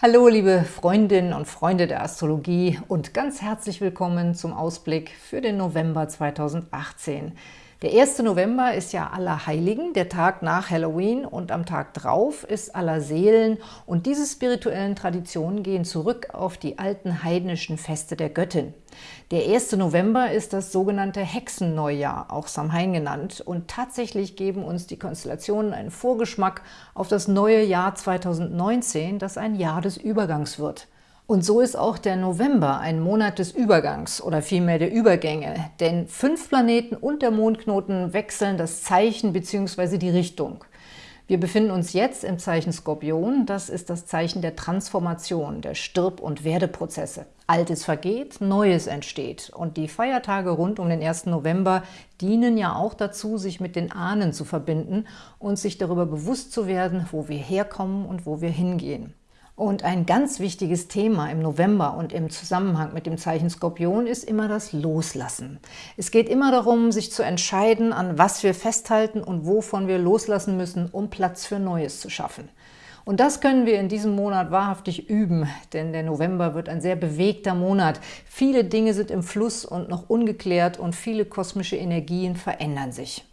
Hallo liebe Freundinnen und Freunde der Astrologie und ganz herzlich willkommen zum Ausblick für den November 2018. Der 1. November ist ja Allerheiligen, der Tag nach Halloween und am Tag drauf ist Allerseelen und diese spirituellen Traditionen gehen zurück auf die alten heidnischen Feste der Göttin. Der 1. November ist das sogenannte Hexenneujahr, auch Samhain genannt, und tatsächlich geben uns die Konstellationen einen Vorgeschmack auf das neue Jahr 2019, das ein Jahr des Übergangs wird. Und so ist auch der November ein Monat des Übergangs oder vielmehr der Übergänge, denn fünf Planeten und der Mondknoten wechseln das Zeichen bzw. die Richtung. Wir befinden uns jetzt im Zeichen Skorpion, das ist das Zeichen der Transformation, der Stirb- und Werdeprozesse. Altes vergeht, Neues entsteht. Und die Feiertage rund um den 1. November dienen ja auch dazu, sich mit den Ahnen zu verbinden und sich darüber bewusst zu werden, wo wir herkommen und wo wir hingehen. Und ein ganz wichtiges Thema im November und im Zusammenhang mit dem Zeichen Skorpion ist immer das Loslassen. Es geht immer darum, sich zu entscheiden, an was wir festhalten und wovon wir loslassen müssen, um Platz für Neues zu schaffen. Und das können wir in diesem Monat wahrhaftig üben, denn der November wird ein sehr bewegter Monat. Viele Dinge sind im Fluss und noch ungeklärt und viele kosmische Energien verändern sich.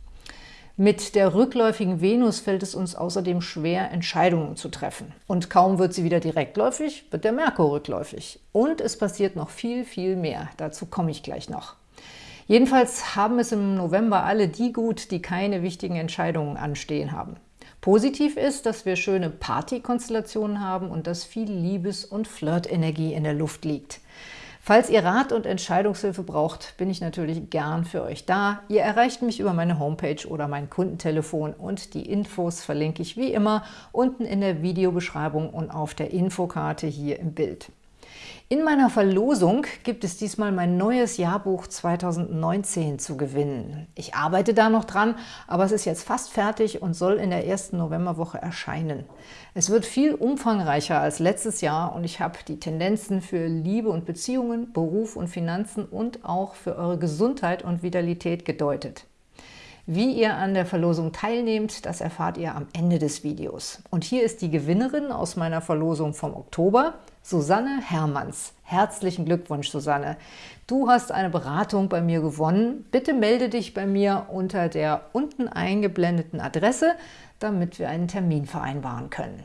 Mit der rückläufigen Venus fällt es uns außerdem schwer, Entscheidungen zu treffen. Und kaum wird sie wieder direktläufig, wird der Merkur rückläufig. Und es passiert noch viel, viel mehr. Dazu komme ich gleich noch. Jedenfalls haben es im November alle die gut, die keine wichtigen Entscheidungen anstehen haben. Positiv ist, dass wir schöne Partykonstellationen haben und dass viel Liebes- und Flirtenergie in der Luft liegt. Falls ihr Rat und Entscheidungshilfe braucht, bin ich natürlich gern für euch da. Ihr erreicht mich über meine Homepage oder mein Kundentelefon und die Infos verlinke ich wie immer unten in der Videobeschreibung und auf der Infokarte hier im Bild. In meiner Verlosung gibt es diesmal mein neues Jahrbuch 2019 zu gewinnen. Ich arbeite da noch dran, aber es ist jetzt fast fertig und soll in der ersten Novemberwoche erscheinen. Es wird viel umfangreicher als letztes Jahr und ich habe die Tendenzen für Liebe und Beziehungen, Beruf und Finanzen und auch für eure Gesundheit und Vitalität gedeutet. Wie ihr an der Verlosung teilnehmt, das erfahrt ihr am Ende des Videos. Und hier ist die Gewinnerin aus meiner Verlosung vom Oktober – Susanne Hermanns. Herzlichen Glückwunsch, Susanne. Du hast eine Beratung bei mir gewonnen. Bitte melde dich bei mir unter der unten eingeblendeten Adresse, damit wir einen Termin vereinbaren können.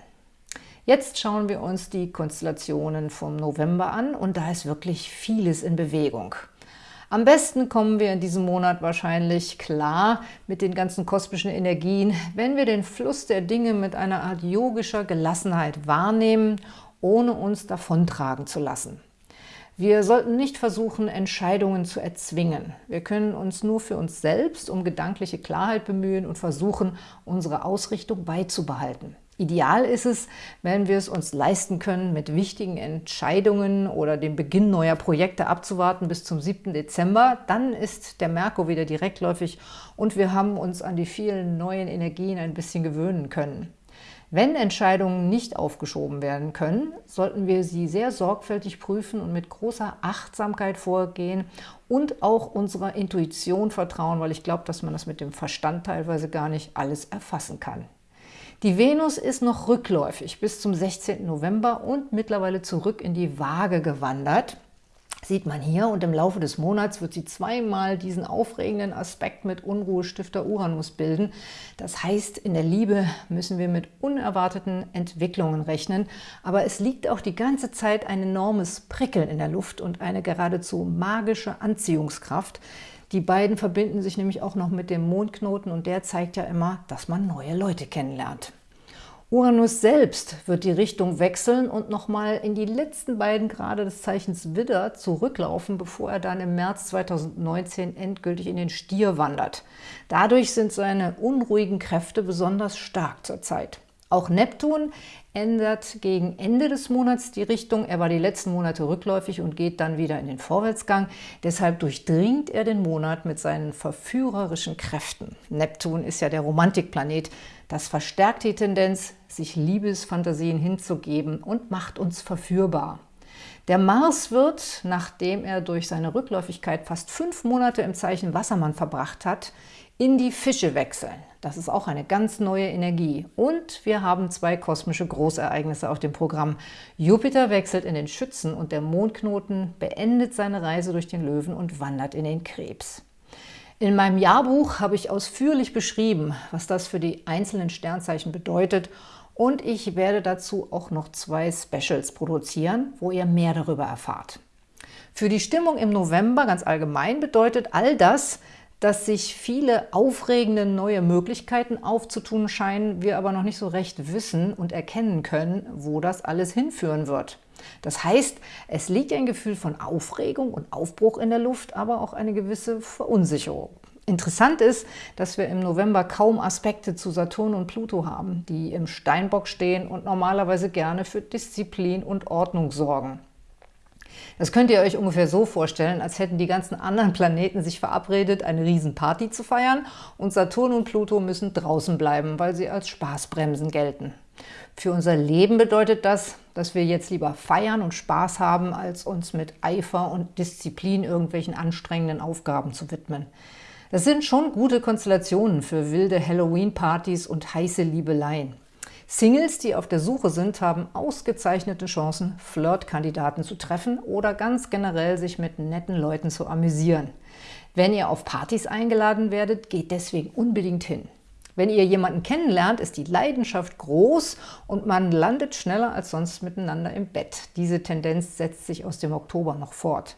Jetzt schauen wir uns die Konstellationen vom November an und da ist wirklich vieles in Bewegung. Am besten kommen wir in diesem Monat wahrscheinlich klar mit den ganzen kosmischen Energien, wenn wir den Fluss der Dinge mit einer Art yogischer Gelassenheit wahrnehmen ohne uns davontragen zu lassen. Wir sollten nicht versuchen, Entscheidungen zu erzwingen. Wir können uns nur für uns selbst um gedankliche Klarheit bemühen und versuchen, unsere Ausrichtung beizubehalten. Ideal ist es, wenn wir es uns leisten können, mit wichtigen Entscheidungen oder dem Beginn neuer Projekte abzuwarten bis zum 7. Dezember. Dann ist der Merkur wieder direktläufig und wir haben uns an die vielen neuen Energien ein bisschen gewöhnen können. Wenn Entscheidungen nicht aufgeschoben werden können, sollten wir sie sehr sorgfältig prüfen und mit großer Achtsamkeit vorgehen und auch unserer Intuition vertrauen, weil ich glaube, dass man das mit dem Verstand teilweise gar nicht alles erfassen kann. Die Venus ist noch rückläufig bis zum 16. November und mittlerweile zurück in die Waage gewandert sieht man hier. Und im Laufe des Monats wird sie zweimal diesen aufregenden Aspekt mit Unruhestifter Uranus bilden. Das heißt, in der Liebe müssen wir mit unerwarteten Entwicklungen rechnen. Aber es liegt auch die ganze Zeit ein enormes Prickeln in der Luft und eine geradezu magische Anziehungskraft. Die beiden verbinden sich nämlich auch noch mit dem Mondknoten und der zeigt ja immer, dass man neue Leute kennenlernt. Uranus selbst wird die Richtung wechseln und nochmal in die letzten beiden Grade des Zeichens Widder zurücklaufen, bevor er dann im März 2019 endgültig in den Stier wandert. Dadurch sind seine unruhigen Kräfte besonders stark zurzeit. Auch Neptun ändert gegen Ende des Monats die Richtung. Er war die letzten Monate rückläufig und geht dann wieder in den Vorwärtsgang. Deshalb durchdringt er den Monat mit seinen verführerischen Kräften. Neptun ist ja der Romantikplanet. Das verstärkt die Tendenz, sich Liebesfantasien hinzugeben und macht uns verführbar. Der Mars wird, nachdem er durch seine Rückläufigkeit fast fünf Monate im Zeichen Wassermann verbracht hat, in die Fische wechseln. Das ist auch eine ganz neue Energie. Und wir haben zwei kosmische Großereignisse auf dem Programm. Jupiter wechselt in den Schützen und der Mondknoten beendet seine Reise durch den Löwen und wandert in den Krebs. In meinem Jahrbuch habe ich ausführlich beschrieben, was das für die einzelnen Sternzeichen bedeutet und ich werde dazu auch noch zwei Specials produzieren, wo ihr mehr darüber erfahrt. Für die Stimmung im November ganz allgemein bedeutet all das, dass sich viele aufregende neue Möglichkeiten aufzutun scheinen, wir aber noch nicht so recht wissen und erkennen können, wo das alles hinführen wird. Das heißt, es liegt ein Gefühl von Aufregung und Aufbruch in der Luft, aber auch eine gewisse Verunsicherung. Interessant ist, dass wir im November kaum Aspekte zu Saturn und Pluto haben, die im Steinbock stehen und normalerweise gerne für Disziplin und Ordnung sorgen. Das könnt ihr euch ungefähr so vorstellen, als hätten die ganzen anderen Planeten sich verabredet, eine Riesenparty zu feiern und Saturn und Pluto müssen draußen bleiben, weil sie als Spaßbremsen gelten. Für unser Leben bedeutet das, dass wir jetzt lieber feiern und Spaß haben, als uns mit Eifer und Disziplin irgendwelchen anstrengenden Aufgaben zu widmen. Das sind schon gute Konstellationen für wilde Halloween-Partys und heiße Liebeleien. Singles, die auf der Suche sind, haben ausgezeichnete Chancen, Flirtkandidaten zu treffen oder ganz generell sich mit netten Leuten zu amüsieren. Wenn ihr auf Partys eingeladen werdet, geht deswegen unbedingt hin. Wenn ihr jemanden kennenlernt, ist die Leidenschaft groß und man landet schneller als sonst miteinander im Bett. Diese Tendenz setzt sich aus dem Oktober noch fort.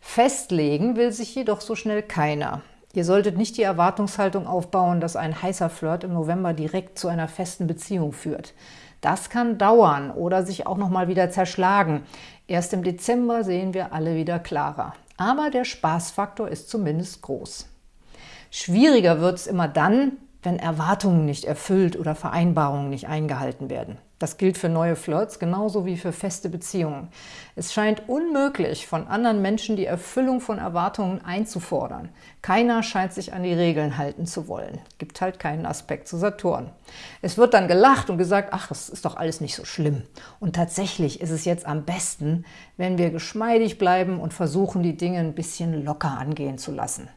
Festlegen will sich jedoch so schnell keiner. Ihr solltet nicht die Erwartungshaltung aufbauen, dass ein heißer Flirt im November direkt zu einer festen Beziehung führt. Das kann dauern oder sich auch noch mal wieder zerschlagen. Erst im Dezember sehen wir alle wieder klarer. Aber der Spaßfaktor ist zumindest groß. Schwieriger wird es immer dann, wenn Erwartungen nicht erfüllt oder Vereinbarungen nicht eingehalten werden. Das gilt für neue Flirts genauso wie für feste Beziehungen. Es scheint unmöglich, von anderen Menschen die Erfüllung von Erwartungen einzufordern. Keiner scheint sich an die Regeln halten zu wollen. Gibt halt keinen Aspekt zu Saturn. Es wird dann gelacht und gesagt, ach, das ist doch alles nicht so schlimm. Und tatsächlich ist es jetzt am besten, wenn wir geschmeidig bleiben und versuchen, die Dinge ein bisschen locker angehen zu lassen.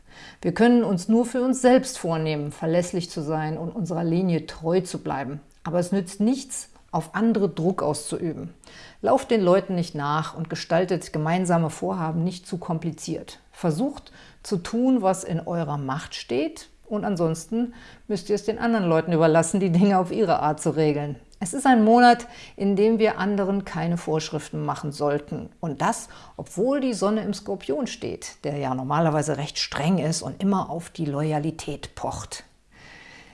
Wir können uns nur für uns selbst vornehmen, verlässlich zu sein und unserer Linie treu zu bleiben. Aber es nützt nichts, auf andere Druck auszuüben. Lauft den Leuten nicht nach und gestaltet gemeinsame Vorhaben nicht zu kompliziert. Versucht zu tun, was in eurer Macht steht und ansonsten müsst ihr es den anderen Leuten überlassen, die Dinge auf ihre Art zu regeln. Es ist ein Monat, in dem wir anderen keine Vorschriften machen sollten. Und das, obwohl die Sonne im Skorpion steht, der ja normalerweise recht streng ist und immer auf die Loyalität pocht.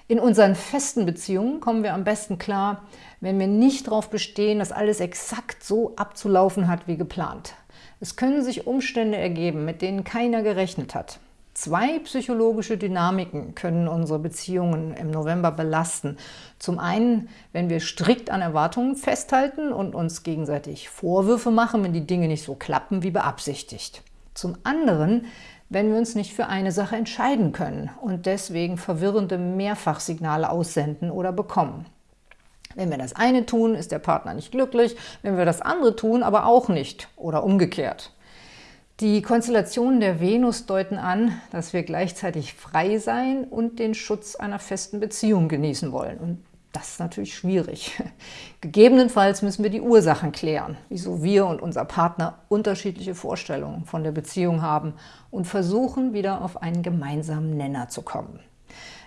In unseren festen Beziehungen kommen wir am besten klar, wenn wir nicht darauf bestehen, dass alles exakt so abzulaufen hat wie geplant. Es können sich Umstände ergeben, mit denen keiner gerechnet hat. Zwei psychologische Dynamiken können unsere Beziehungen im November belasten. Zum einen, wenn wir strikt an Erwartungen festhalten und uns gegenseitig Vorwürfe machen, wenn die Dinge nicht so klappen wie beabsichtigt. Zum anderen, wenn wir uns nicht für eine Sache entscheiden können und deswegen verwirrende Mehrfachsignale aussenden oder bekommen. Wenn wir das eine tun, ist der Partner nicht glücklich, wenn wir das andere tun, aber auch nicht oder umgekehrt. Die Konstellationen der Venus deuten an, dass wir gleichzeitig frei sein und den Schutz einer festen Beziehung genießen wollen. Und das ist natürlich schwierig. Gegebenenfalls müssen wir die Ursachen klären, wieso wir und unser Partner unterschiedliche Vorstellungen von der Beziehung haben und versuchen, wieder auf einen gemeinsamen Nenner zu kommen.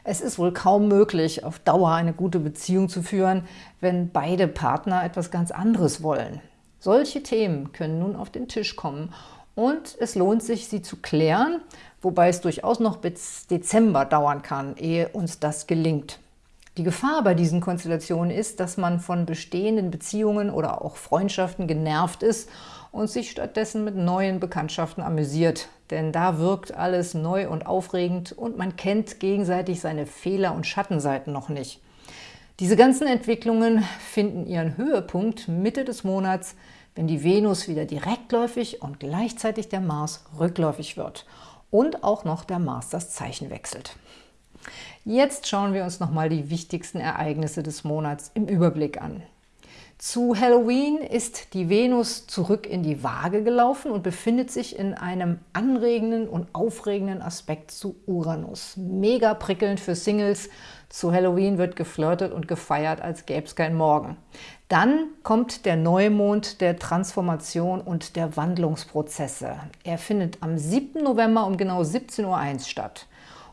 Es ist wohl kaum möglich, auf Dauer eine gute Beziehung zu führen, wenn beide Partner etwas ganz anderes wollen. Solche Themen können nun auf den Tisch kommen und es lohnt sich, sie zu klären, wobei es durchaus noch bis Dezember dauern kann, ehe uns das gelingt. Die Gefahr bei diesen Konstellationen ist, dass man von bestehenden Beziehungen oder auch Freundschaften genervt ist und sich stattdessen mit neuen Bekanntschaften amüsiert. Denn da wirkt alles neu und aufregend und man kennt gegenseitig seine Fehler und Schattenseiten noch nicht. Diese ganzen Entwicklungen finden ihren Höhepunkt Mitte des Monats, wenn die Venus wieder direktläufig und gleichzeitig der Mars rückläufig wird und auch noch der Mars das Zeichen wechselt. Jetzt schauen wir uns nochmal die wichtigsten Ereignisse des Monats im Überblick an. Zu Halloween ist die Venus zurück in die Waage gelaufen und befindet sich in einem anregenden und aufregenden Aspekt zu Uranus. Mega prickelnd für Singles. Zu Halloween wird geflirtet und gefeiert, als gäbe es kein Morgen. Dann kommt der Neumond der Transformation und der Wandlungsprozesse. Er findet am 7. November um genau 17.01 Uhr statt.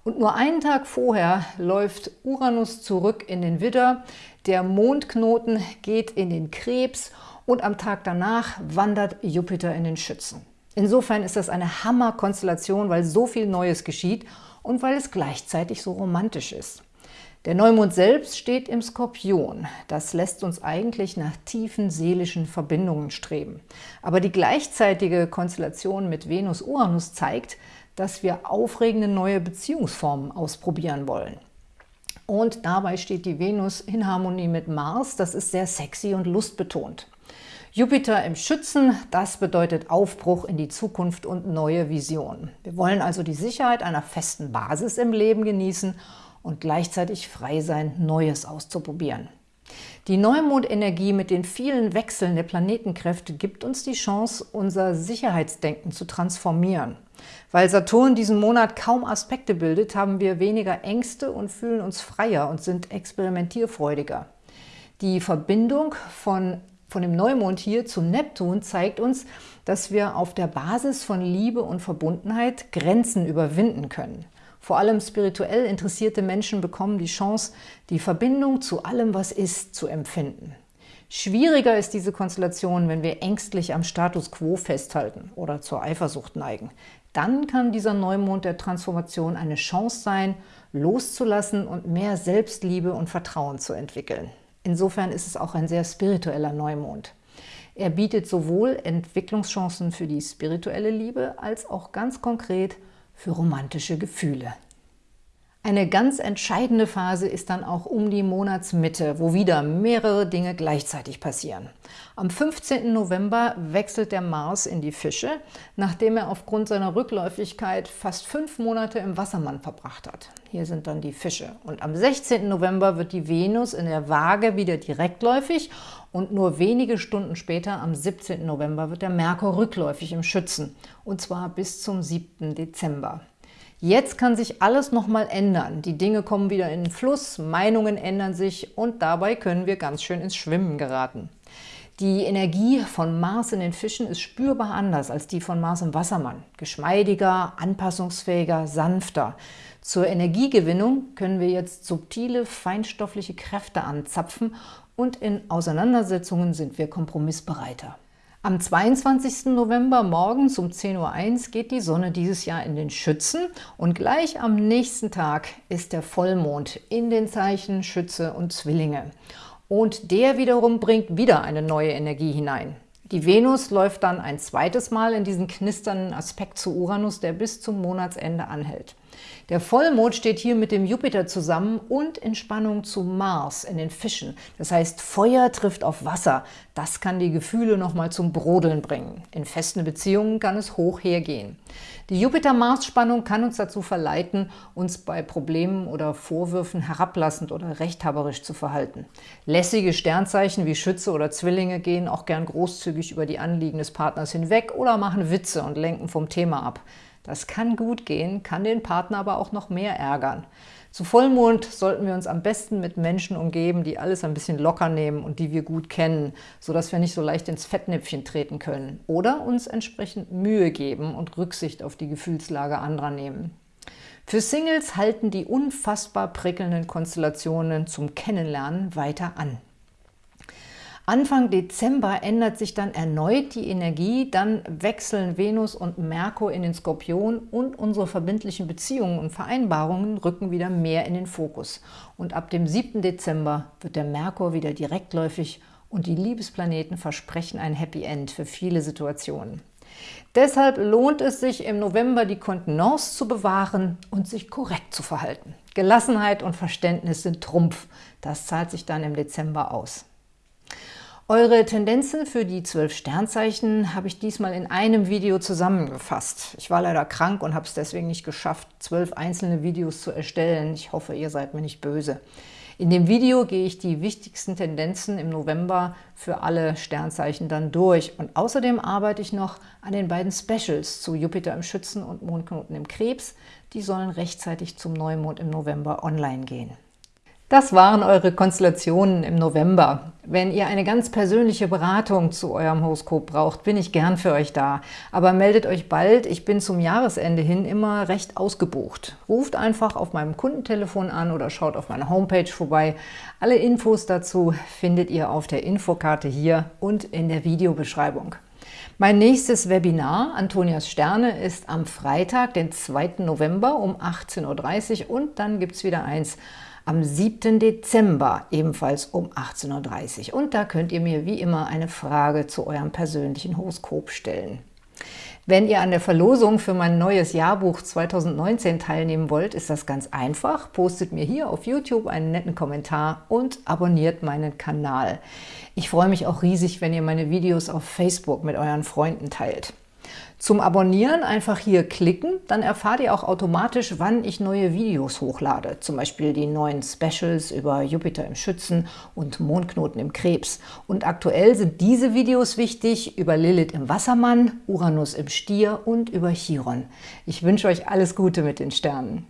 Und nur einen Tag vorher läuft Uranus zurück in den Widder, der Mondknoten geht in den Krebs und am Tag danach wandert Jupiter in den Schützen. Insofern ist das eine Hammerkonstellation, weil so viel Neues geschieht und weil es gleichzeitig so romantisch ist. Der Neumond selbst steht im Skorpion. Das lässt uns eigentlich nach tiefen seelischen Verbindungen streben. Aber die gleichzeitige Konstellation mit Venus-Uranus zeigt, dass wir aufregende neue Beziehungsformen ausprobieren wollen. Und dabei steht die Venus in Harmonie mit Mars. Das ist sehr sexy und lustbetont. Jupiter im Schützen, das bedeutet Aufbruch in die Zukunft und neue Visionen. Wir wollen also die Sicherheit einer festen Basis im Leben genießen und gleichzeitig frei sein, Neues auszuprobieren. Die Neumondenergie mit den vielen Wechseln der Planetenkräfte gibt uns die Chance, unser Sicherheitsdenken zu transformieren. Weil Saturn diesen Monat kaum Aspekte bildet, haben wir weniger Ängste und fühlen uns freier und sind experimentierfreudiger. Die Verbindung von, von dem Neumond hier zum Neptun zeigt uns, dass wir auf der Basis von Liebe und Verbundenheit Grenzen überwinden können. Vor allem spirituell interessierte Menschen bekommen die Chance, die Verbindung zu allem, was ist, zu empfinden. Schwieriger ist diese Konstellation, wenn wir ängstlich am Status quo festhalten oder zur Eifersucht neigen. Dann kann dieser Neumond der Transformation eine Chance sein, loszulassen und mehr Selbstliebe und Vertrauen zu entwickeln. Insofern ist es auch ein sehr spiritueller Neumond. Er bietet sowohl Entwicklungschancen für die spirituelle Liebe als auch ganz konkret für romantische Gefühle. Eine ganz entscheidende Phase ist dann auch um die Monatsmitte, wo wieder mehrere Dinge gleichzeitig passieren. Am 15. November wechselt der Mars in die Fische, nachdem er aufgrund seiner Rückläufigkeit fast fünf Monate im Wassermann verbracht hat. Hier sind dann die Fische. Und am 16. November wird die Venus in der Waage wieder direktläufig und nur wenige Stunden später, am 17. November, wird der Merkur rückläufig im Schützen, und zwar bis zum 7. Dezember. Jetzt kann sich alles nochmal ändern. Die Dinge kommen wieder in den Fluss, Meinungen ändern sich und dabei können wir ganz schön ins Schwimmen geraten. Die Energie von Mars in den Fischen ist spürbar anders als die von Mars im Wassermann. Geschmeidiger, anpassungsfähiger, sanfter. Zur Energiegewinnung können wir jetzt subtile, feinstoffliche Kräfte anzapfen und in Auseinandersetzungen sind wir kompromissbereiter. Am 22. November morgens um 10.01 Uhr geht die Sonne dieses Jahr in den Schützen und gleich am nächsten Tag ist der Vollmond in den Zeichen Schütze und Zwillinge. Und der wiederum bringt wieder eine neue Energie hinein. Die Venus läuft dann ein zweites Mal in diesen knisternden Aspekt zu Uranus, der bis zum Monatsende anhält. Der Vollmond steht hier mit dem Jupiter zusammen und in Spannung zu Mars in den Fischen. Das heißt, Feuer trifft auf Wasser. Das kann die Gefühle nochmal zum Brodeln bringen. In festen Beziehungen kann es hoch hergehen. Die Jupiter-Mars-Spannung kann uns dazu verleiten, uns bei Problemen oder Vorwürfen herablassend oder rechthaberisch zu verhalten. Lässige Sternzeichen wie Schütze oder Zwillinge gehen auch gern großzügig über die Anliegen des Partners hinweg oder machen Witze und lenken vom Thema ab. Das kann gut gehen, kann den Partner aber auch noch mehr ärgern. Zu Vollmond sollten wir uns am besten mit Menschen umgeben, die alles ein bisschen locker nehmen und die wir gut kennen, sodass wir nicht so leicht ins Fettnäpfchen treten können. Oder uns entsprechend Mühe geben und Rücksicht auf die Gefühlslage anderer nehmen. Für Singles halten die unfassbar prickelnden Konstellationen zum Kennenlernen weiter an. Anfang Dezember ändert sich dann erneut die Energie, dann wechseln Venus und Merkur in den Skorpion und unsere verbindlichen Beziehungen und Vereinbarungen rücken wieder mehr in den Fokus. Und ab dem 7. Dezember wird der Merkur wieder direktläufig und die Liebesplaneten versprechen ein Happy End für viele Situationen. Deshalb lohnt es sich im November die Kontenance zu bewahren und sich korrekt zu verhalten. Gelassenheit und Verständnis sind Trumpf. Das zahlt sich dann im Dezember aus. Eure Tendenzen für die zwölf Sternzeichen habe ich diesmal in einem Video zusammengefasst. Ich war leider krank und habe es deswegen nicht geschafft, zwölf einzelne Videos zu erstellen. Ich hoffe, ihr seid mir nicht böse. In dem Video gehe ich die wichtigsten Tendenzen im November für alle Sternzeichen dann durch. Und außerdem arbeite ich noch an den beiden Specials zu Jupiter im Schützen und Mondknoten im Krebs. Die sollen rechtzeitig zum Neumond im November online gehen. Das waren eure Konstellationen im November. Wenn ihr eine ganz persönliche Beratung zu eurem Horoskop braucht, bin ich gern für euch da. Aber meldet euch bald, ich bin zum Jahresende hin immer recht ausgebucht. Ruft einfach auf meinem Kundentelefon an oder schaut auf meiner Homepage vorbei. Alle Infos dazu findet ihr auf der Infokarte hier und in der Videobeschreibung. Mein nächstes Webinar, Antonias Sterne, ist am Freitag, den 2. November um 18.30 Uhr und dann gibt es wieder eins am 7. Dezember, ebenfalls um 18.30 Uhr. Und da könnt ihr mir wie immer eine Frage zu eurem persönlichen Horoskop stellen. Wenn ihr an der Verlosung für mein neues Jahrbuch 2019 teilnehmen wollt, ist das ganz einfach. Postet mir hier auf YouTube einen netten Kommentar und abonniert meinen Kanal. Ich freue mich auch riesig, wenn ihr meine Videos auf Facebook mit euren Freunden teilt. Zum Abonnieren einfach hier klicken, dann erfahrt ihr auch automatisch, wann ich neue Videos hochlade, zum Beispiel die neuen Specials über Jupiter im Schützen und Mondknoten im Krebs. Und aktuell sind diese Videos wichtig über Lilith im Wassermann, Uranus im Stier und über Chiron. Ich wünsche euch alles Gute mit den Sternen.